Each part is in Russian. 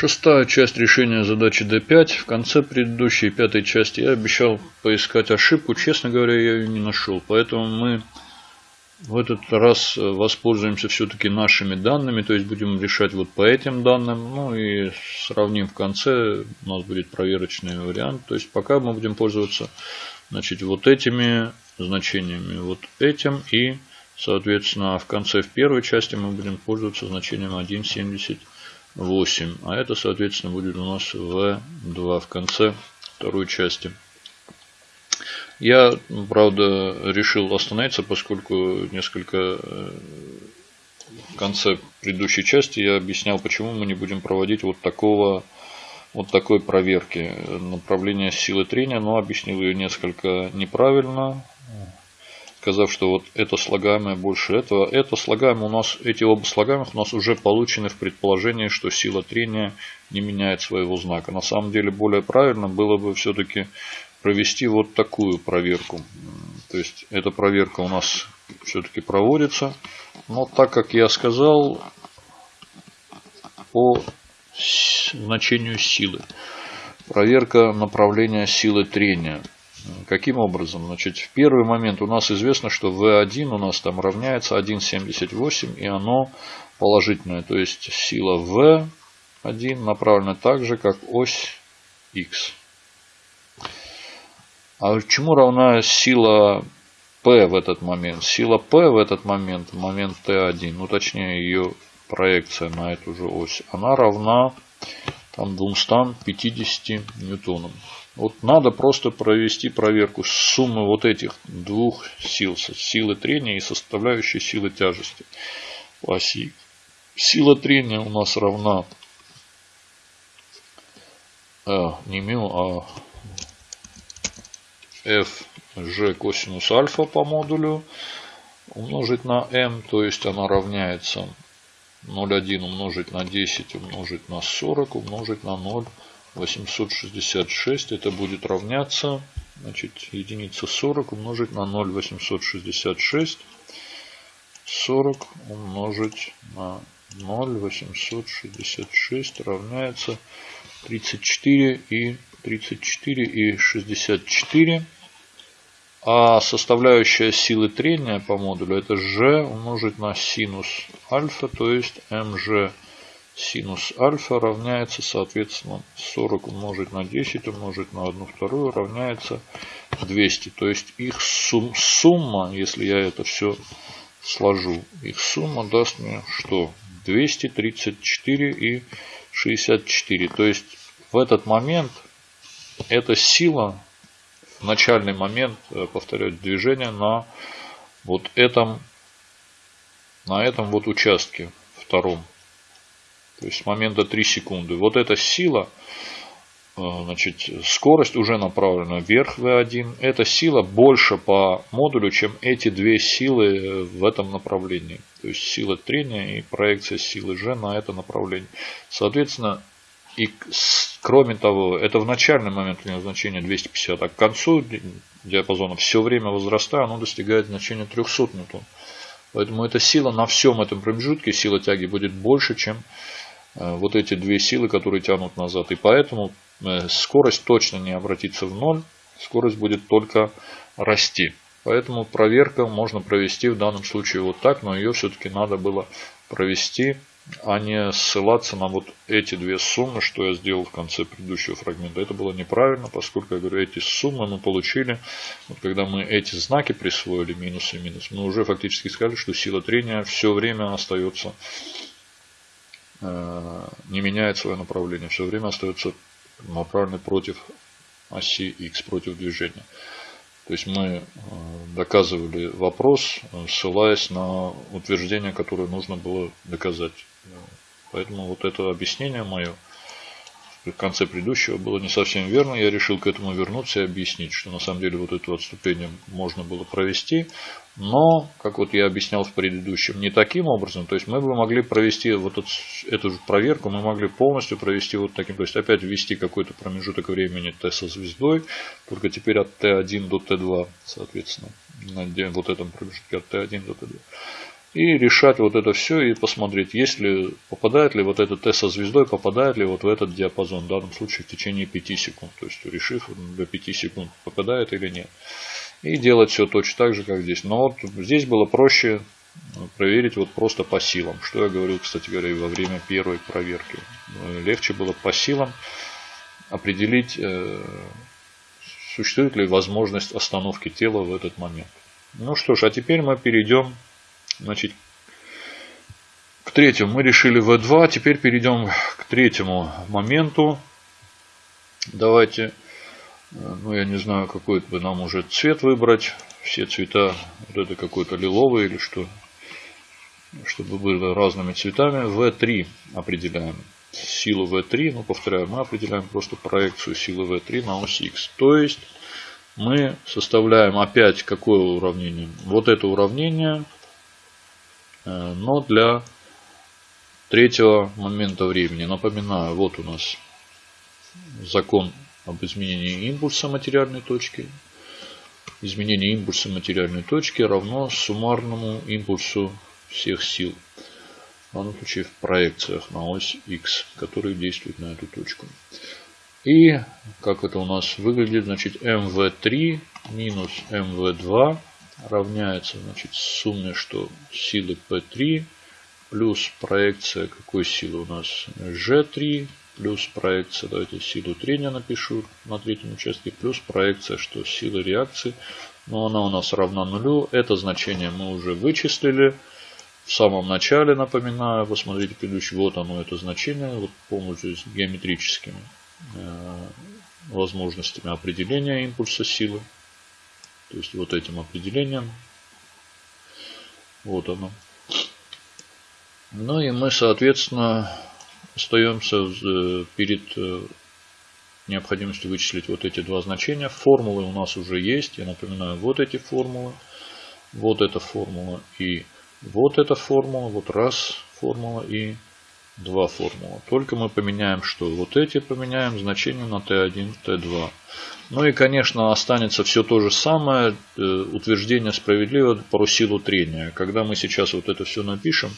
Шестая часть решения задачи D5. В конце предыдущей пятой части я обещал поискать ошибку. Честно говоря, я ее не нашел. Поэтому мы в этот раз воспользуемся все-таки нашими данными. То есть будем решать вот по этим данным. Ну и сравним в конце. У нас будет проверочный вариант. То есть пока мы будем пользоваться значит, вот этими значениями. Вот этим и, соответственно, в конце в первой части мы будем пользоваться значением 1,70. 8. А это, соответственно, будет у нас V2 в конце второй части. Я, правда, решил остановиться, поскольку несколько э, в конце предыдущей части я объяснял, почему мы не будем проводить вот такого вот такой проверки направления силы трения, но объяснил ее несколько неправильно сказав, что вот это слагаемое больше этого. Это слагаемое у нас, эти оба слагаемых у нас уже получены в предположении, что сила трения не меняет своего знака. На самом деле более правильно было бы все-таки провести вот такую проверку. То есть эта проверка у нас все-таки проводится. Но так как я сказал по значению силы. Проверка направления силы трения. Каким образом? Значит, в первый момент у нас известно, что V1 у нас там равняется 1,78 и оно положительное. То есть сила V1 направлена так же, как ось X. А чему равна сила P в этот момент? Сила P в этот момент, момент T1, ну точнее ее проекция на эту же ось, она равна там 250 ньютонам. Вот надо просто провести проверку суммы вот этих двух сил, силы трения и составляющей силы тяжести по оси. Сила трения у нас равна э, не μ, а f g косинус альфа по модулю умножить на m, то есть она равняется 0,1 умножить на 10 умножить на 40 умножить на 0 866 это будет равняться значит, единица 40 умножить на 0 866 40 умножить на 0 866 равняется 34 и 34 и 64 а составляющая силы трения по модулю это g умножить на синус альфа то есть mg синус альфа равняется, соответственно, 40 умножить на 10 умножить на 1 вторую равняется 200. То есть их сум, сумма, если я это все сложу, их сумма даст мне что? 234 и 64. То есть в этот момент эта сила, в начальный момент, э, повторяю, движения на вот этом, на этом вот участке втором. То есть с момента 3 секунды. Вот эта сила, э, значит, скорость уже направлена вверх V1. Эта сила больше по модулю, чем эти две силы в этом направлении. То есть сила трения и проекция силы G на это направление. Соответственно, и кроме того, это в начальный момент у него значение 250, а к концу диапазона все время возрастая, оно достигает значения 300 ньютон. Поэтому эта сила на всем этом промежутке, сила тяги будет больше, чем Э, вот эти две силы, которые тянут назад. И поэтому э, скорость точно не обратится в ноль, скорость будет только расти. Поэтому проверка можно провести в данном случае вот так, но ее все-таки надо было провести, а не ссылаться на вот эти две суммы, что я сделал в конце предыдущего фрагмента. Это было неправильно, поскольку, я говорю, эти суммы мы получили, вот когда мы эти знаки присвоили, минус и минус, мы уже фактически сказали, что сила трения все время остается Э, не меняет свое направление, все время остается направленный против оси X, против движения. То есть мы э, доказывали вопрос, ссылаясь на утверждение, которое нужно было доказать. Поэтому вот это объяснение мое в конце предыдущего было не совсем верно. Я решил к этому вернуться и объяснить, что на самом деле вот это отступление можно было провести. Но, как вот я объяснял в предыдущем, не таким образом. То есть мы бы могли провести вот эту, эту же проверку, мы могли полностью провести вот таким. То есть опять ввести какой-то промежуток времени Т со звездой, только теперь от Т1 до Т2, соответственно, на вот этом промежутке от Т1 до Т2. И решать вот это все и посмотреть, если попадает ли вот этот Т со звездой, попадает ли вот в этот диапазон, в данном случае в течение 5 секунд. То есть решив до 5 секунд, попадает или нет. И делать все точно так же, как здесь. Но вот здесь было проще проверить вот просто по силам. Что я говорил, кстати говоря, во время первой проверки. Легче было по силам определить, э, существует ли возможность остановки тела в этот момент. Ну что ж, а теперь мы перейдем значит, к третьему. Мы решили V2, теперь перейдем к третьему моменту. Давайте, э, ну я не знаю, какой бы нам уже цвет выбрать. Все цвета, вот это какой-то лиловый или что, чтобы было разными цветами. V3 определяем силу V3, ну повторяю, мы определяем просто проекцию силы V3 на ось X. То есть мы составляем опять какое уравнение? Вот это уравнение, э, но для третьего момента времени. Напоминаю, вот у нас закон об изменении импульса материальной точки. Изменение импульса материальной точки равно суммарному импульсу всех сил в данном случае в проекциях на ось X, которые действуют на эту точку. И как это у нас выглядит, значит mv3 минус mv2 равняется значит, сумме, что силы P3 плюс проекция какой силы у нас G3 плюс проекция, давайте силу трения напишу на третьем участке, плюс проекция, что сила реакции, но она у нас равна нулю. Это значение мы уже вычислили в самом начале, напоминаю, посмотрите предыдущий, вот оно это значение, вот полностью геометрическими э, возможностями определения импульса силы. То есть вот этим определением. Вот оно. Ну и мы, соответственно, остаемся э, перед э, необходимостью вычислить вот эти два значения. Формулы у нас уже есть. Я напоминаю, вот эти формулы. Вот эта формула и вот эта формула, вот раз формула и два формула. Только мы поменяем что? Вот эти поменяем значение на t1, t2. Ну и, конечно, останется все то же самое. Э, утверждение справедливо про силу трения. Когда мы сейчас вот это все напишем,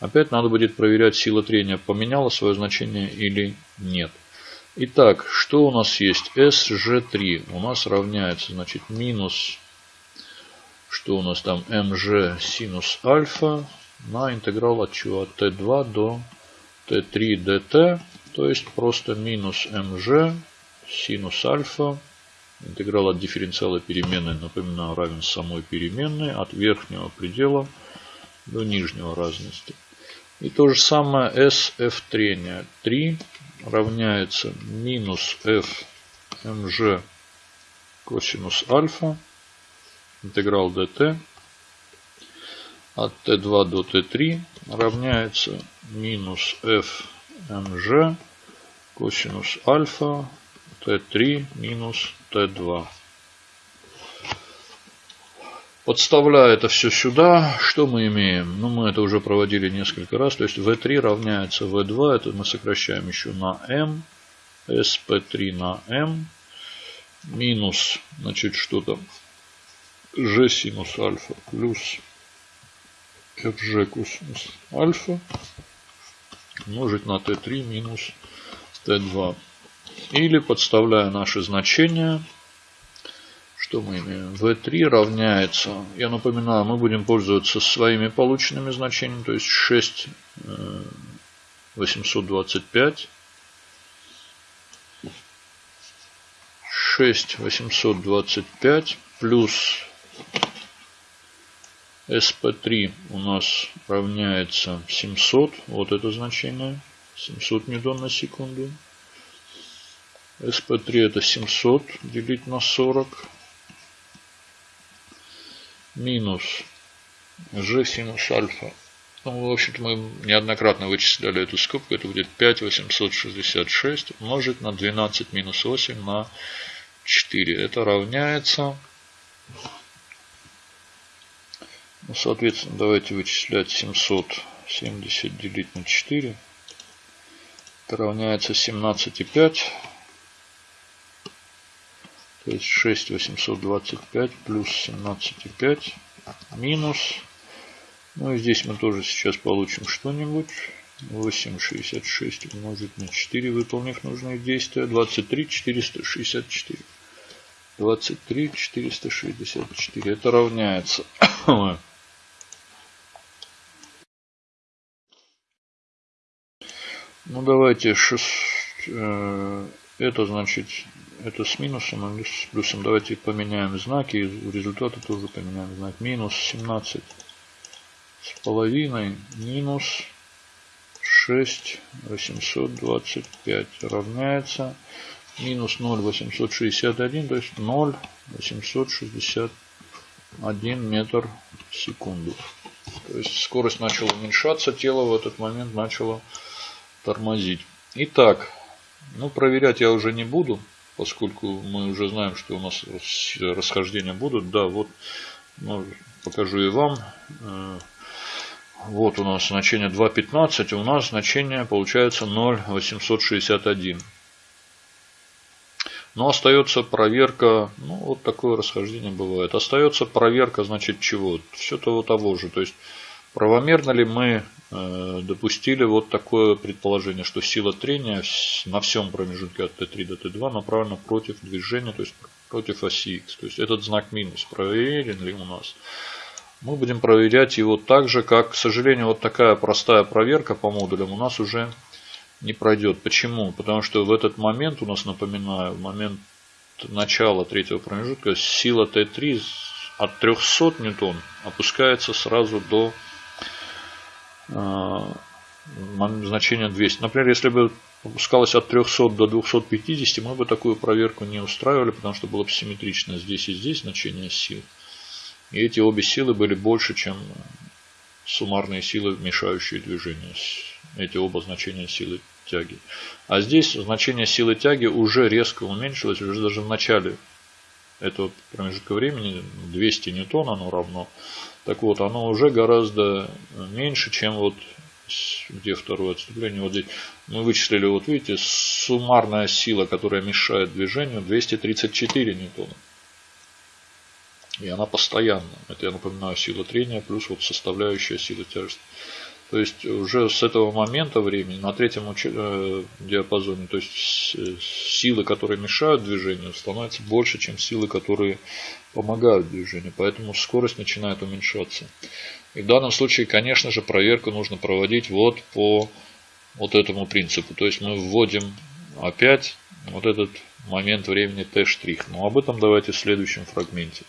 опять надо будет проверять, сила трения поменяла свое значение или нет. Итак, что у нас есть? SG3 у нас равняется, значит, минус что у нас там mg синус альфа на интеграл от чего? От t2 до t3 dt. То есть просто минус mg синус альфа. Интеграл от дифференциала переменной, напоминаю, равен самой переменной от верхнего предела до нижнего разности. И то же самое sf трения 3 равняется минус f mg косинус альфа интеграл dt от t2 до t3 равняется минус f mg косинус альфа t3 минус t2. Подставляя это все сюда, что мы имеем? Ну, мы это уже проводили несколько раз. То есть v3 равняется v2. Это мы сокращаем еще на m. sp3 на m. Минус, значит, что там? g синус альфа плюс fg косинус альфа умножить на t3 минус t2. Или подставляя наши значения, что мы имеем? v3 равняется, я напоминаю, мы будем пользоваться своими полученными значениями, то есть 6 825 6 825 плюс SP3 у нас равняется 700. Вот это значение. 700 ньютон на секунду. SP3 это 700 делить на 40. Минус G синус альфа. Ну, в общем-то, мы неоднократно вычисляли эту скобку. Это будет 5866 умножить на 12 минус 8 на 4. Это равняется ну, соответственно, давайте вычислять 770 делить на 4. Это равняется 17,5. То есть 6 6825 плюс 17,5 минус Ну и здесь мы тоже сейчас получим что-нибудь. 8,66 умножить на 4, выполнив нужные действия. 23, 464. 23, 464. Это равняется. Ну давайте 6, э, это значит это с минусом, а с плюсом. Давайте поменяем знаки. И результаты тоже поменяем знак. Минус 17 с половиной. Минус 6 825 равняется минус 0 861, то есть 0 861 метр в секунду. То есть скорость начала уменьшаться, тело в этот момент начало тормозить. Итак, ну проверять я уже не буду, поскольку мы уже знаем, что у нас расхождения будут. Да, вот ну, покажу и вам. Э, вот у нас значение 2.15, у нас значение получается 0.861. Но остается проверка, ну вот такое расхождение бывает. Остается проверка, значит, чего? Все того того же. То есть, правомерно ли мы э, допустили вот такое предположение, что сила трения на всем промежутке от Т3 до Т2 направлена против движения, то есть против оси Х. То есть, этот знак минус проверен ли у нас? мы будем проверять его так же, как, к сожалению, вот такая простая проверка по модулям у нас уже не пройдет. Почему? Потому что в этот момент, у нас, напоминаю, в момент начала третьего промежутка, сила Т3 от 300 ньютон опускается сразу до э, значения 200. Например, если бы опускалась от 300 до 250, мы бы такую проверку не устраивали, потому что было бы симметрично здесь и здесь значение сил. И эти обе силы были больше, чем суммарные силы, мешающие движению. Эти оба значения силы тяги. А здесь значение силы тяги уже резко уменьшилось, уже даже в начале этого промежутка времени 200 ньютон оно равно. Так вот, оно уже гораздо меньше, чем вот где второе отступление. Вот здесь мы вычислили, вот видите, суммарная сила, которая мешает движению 234 ньютона. И она постоянна. Это, я напоминаю, сила трения плюс вот составляющая сила тяжести. То есть уже с этого момента времени на третьем э, диапазоне, то есть силы, которые мешают движению, становятся больше, чем силы, которые помогают движению. Поэтому скорость начинает уменьшаться. И в данном случае, конечно же, проверку нужно проводить вот по вот этому принципу. То есть мы вводим опять вот этот момент времени t'. Но об этом давайте в следующем фрагменте.